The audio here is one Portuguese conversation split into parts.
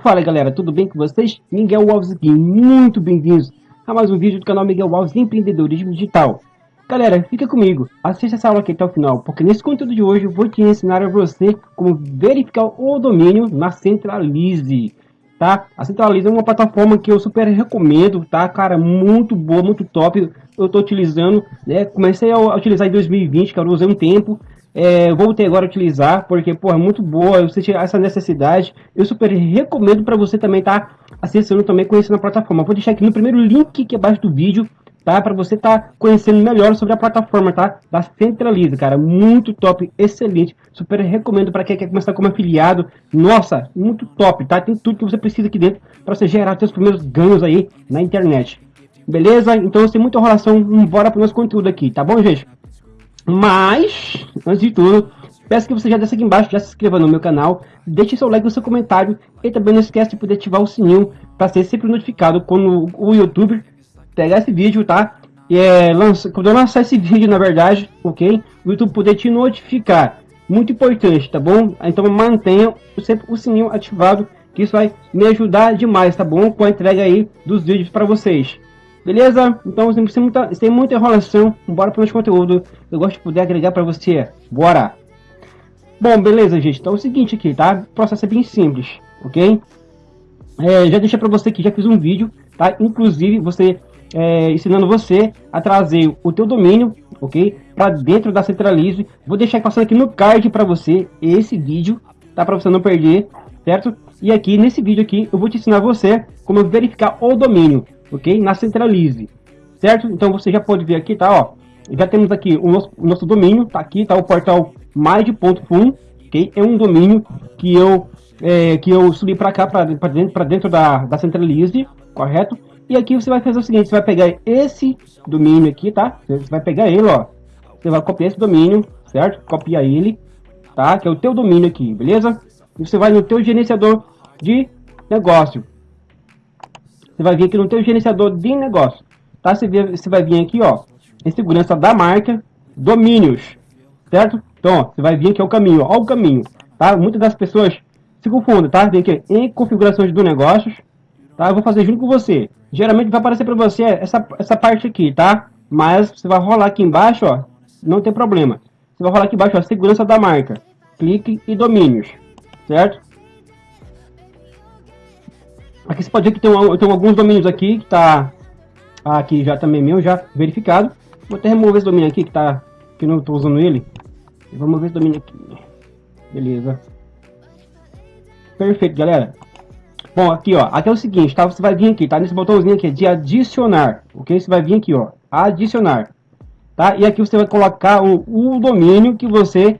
Fala galera, tudo bem com vocês? Miguel Alves aqui, muito bem-vindos a mais um vídeo do canal Miguel Alves Empreendedorismo Digital. Galera, fica comigo, assista essa aula aqui até o final, porque nesse conteúdo de hoje eu vou te ensinar a você como verificar o domínio na Centralize, tá? A Centralize é uma plataforma que eu super recomendo, tá? Cara, muito boa, muito top, eu tô utilizando, né? Comecei a utilizar em 2020, que eu usei um tempo, é, voltei agora utilizar, porque, pô, é muito boa, você tirar essa necessidade. Eu super recomendo para você também tá acessando também, conhecendo a plataforma. Vou deixar aqui no primeiro link aqui abaixo do vídeo, tá? Para você estar tá conhecendo melhor sobre a plataforma, tá? Da Centraliza, cara, muito top, excelente. Super recomendo para quem quer começar como afiliado. Nossa, muito top, tá? Tem tudo que você precisa aqui dentro para você gerar seus primeiros ganhos aí na internet. Beleza? Então, sem muita enrolação, bora pro nosso conteúdo aqui, tá bom, gente? Mas, antes de tudo, peço que você já desça aqui embaixo, já se inscreva no meu canal, deixe seu like no seu comentário e também não esquece de poder ativar o sininho para ser sempre notificado quando o YouTube pegar esse vídeo, tá? E é, lança, quando eu lançar esse vídeo, na verdade, ok? O YouTube poder te notificar. Muito importante, tá bom? Então mantenha sempre o sininho ativado, que isso vai me ajudar demais, tá bom? Com a entrega aí dos vídeos para vocês. Beleza? Então, sem muita, sem muita enrolação, bora para o nosso conteúdo. Eu gosto de poder agregar para você. Bora! Bom, beleza, gente. Então é o seguinte aqui, tá? O processo é bem simples, ok? É, já deixei para você que já fiz um vídeo, tá? Inclusive, você é, ensinando você a trazer o teu domínio, ok? Para dentro da Centralize. Vou deixar passando aqui no card para você esse vídeo, tá? Para você não perder, certo? E aqui, nesse vídeo aqui, eu vou te ensinar você como verificar o domínio ok? Na Centralize, certo? Então você já pode ver aqui, tá? Ó, já temos aqui o nosso, o nosso domínio, tá aqui, tá o portal mais.fun, ok? É um domínio que eu é, que eu subi para cá, para dentro, dentro da, da Centralize, correto? E aqui você vai fazer o seguinte, você vai pegar esse domínio aqui, tá? Você vai pegar ele, ó. Você vai copiar esse domínio, certo? Copia ele, tá? Que é o teu domínio aqui, beleza? E você vai no teu gerenciador de negócio, você vai vir aqui no teu gerenciador de negócio, tá? Você, vê, você vai vir aqui, ó, em segurança da marca, domínios, certo? Então, ó, você vai vir aqui ao caminho, ó, o caminho, tá? Muitas das pessoas se confundem, tá? Vem aqui em configurações do negócios, tá? Eu vou fazer junto com você. Geralmente vai aparecer para você essa, essa parte aqui, tá? Mas você vai rolar aqui embaixo, ó, não tem problema. Você vai rolar aqui embaixo, ó, segurança da marca, clique e domínios, certo? Aqui você pode ver que tem, tem alguns domínios aqui que tá aqui já também meu, já verificado. Vou até remover esse domínio aqui que tá que não estou usando ele. Vamos ver esse domínio aqui. Beleza. Perfeito, galera. Bom, aqui ó, aqui é o seguinte, tá? Você vai vir aqui, tá? Nesse botãozinho aqui de adicionar, ok? Você vai vir aqui, ó, adicionar, tá? E aqui você vai colocar o, o domínio que você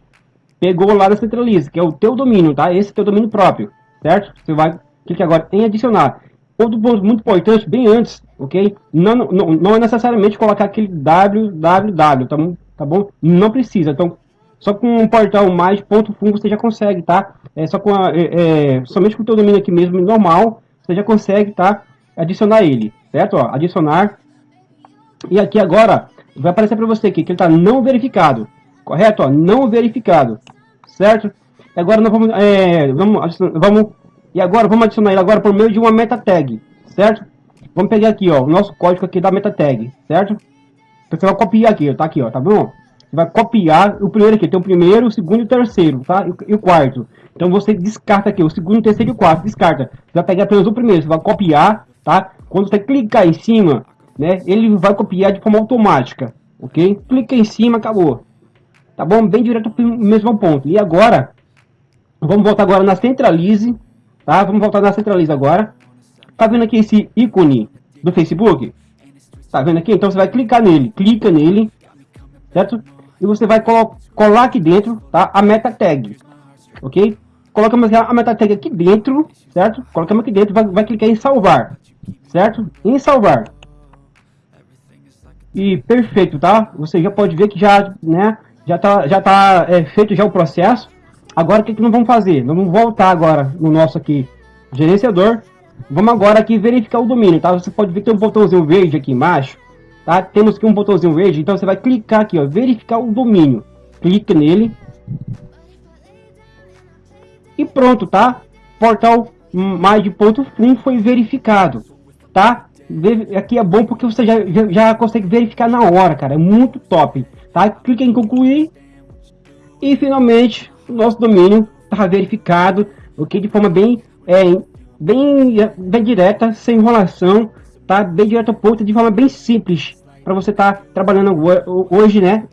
pegou lá da Centralize, que é o teu domínio, tá? Esse é teu domínio próprio, certo? Você vai clique agora em adicionar. Outro ponto muito importante, bem antes, ok? Não, não, não é necessariamente colocar aquele www, tá? Tá bom? Não precisa. Então, só com um portal mais ponto .fun você já consegue, tá? É só com a, é, é, somente com o teu domínio aqui mesmo, normal, você já consegue, tá? Adicionar ele, certo? Ó, adicionar. E aqui agora, vai aparecer para você aqui que ele está não verificado, correto? Ó, não verificado, certo? Agora nós vamos, é, vamos, vamos e agora vamos adicionar ele agora por meio de uma meta tag, certo? Vamos pegar aqui, ó, o nosso código aqui da meta tag, certo? Você vai copiar aqui, ó, tá aqui, ó, tá bom? Vai copiar o primeiro aqui, tem o primeiro, o segundo e o terceiro, tá? E, o quarto. Então você descarta aqui o segundo, o terceiro e o quarto, descarta. Você vai pegar apenas o primeiro, você vai copiar, tá? Quando você clicar em cima, né, ele vai copiar de forma automática, ok? Clica em cima, acabou. Tá bom? Bem direto para o mesmo ponto. E agora, vamos voltar agora na Centralize, Tá? Vamos voltar na Centraliza agora. Tá vendo aqui esse ícone do Facebook? Tá vendo aqui? Então você vai clicar nele. Clica nele. Certo? E você vai colar aqui dentro, tá? A meta tag. Ok? Colocamos a meta tag aqui dentro, certo? Colocamos aqui dentro, vai, vai clicar em salvar. Certo? Em salvar. E perfeito, tá? Você já pode ver que já, né? Já tá, já tá é, feito já o processo. Agora o que, que nós vamos fazer? Nós vamos voltar agora no nosso aqui gerenciador. Vamos agora aqui verificar o domínio, tá? Você pode ver que tem um botãozinho verde aqui embaixo, tá? Temos aqui um botãozinho verde, então você vai clicar aqui, ó, verificar o domínio. Clique nele, E pronto, tá? Portal MAD.fun foi verificado, tá? Aqui é bom porque você já, já, já, consegue verificar na hora, cara. É muito top, tá? Clique em concluir. E finalmente, o nosso domínio está verificado, ok? De forma bem, é, bem, bem direta, sem enrolação, tá? Bem direto ao ponto, de forma bem simples. Para você estar tá trabalhando hoje, né?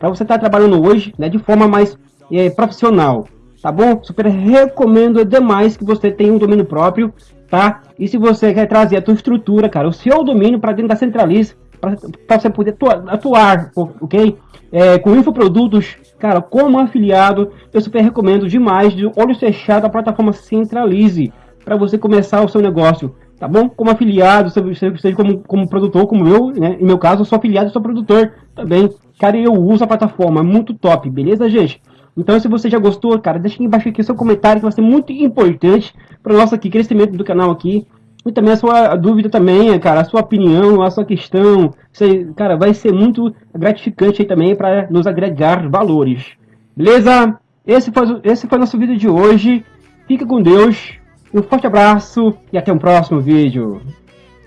Para você estar tá trabalhando hoje, né? De forma mais é, profissional, tá bom? Super recomendo demais que você tenha um domínio próprio, tá? E se você quer trazer a tua estrutura, cara, o seu domínio para dentro da Centralize, para você poder atuar, atuar ok? É, com infoprodutos, cara, como afiliado, eu super recomendo demais de olhos fechados a plataforma Centralize para você começar o seu negócio, tá bom? Como afiliado, seja como, como produtor, como eu, né? Em meu caso, eu sou afiliado, sou produtor também. Cara, eu uso a plataforma, é muito top, beleza, gente? Então, se você já gostou, cara, deixa aqui embaixo aqui seu comentário, que vai ser muito importante para o nosso aqui, crescimento do canal aqui. E também a sua dúvida também, cara, a sua opinião, a sua questão. Você, cara, vai ser muito gratificante aí também para nos agregar valores. Beleza? Esse foi, esse foi nosso vídeo de hoje. Fica com Deus. Um forte abraço e até o próximo vídeo.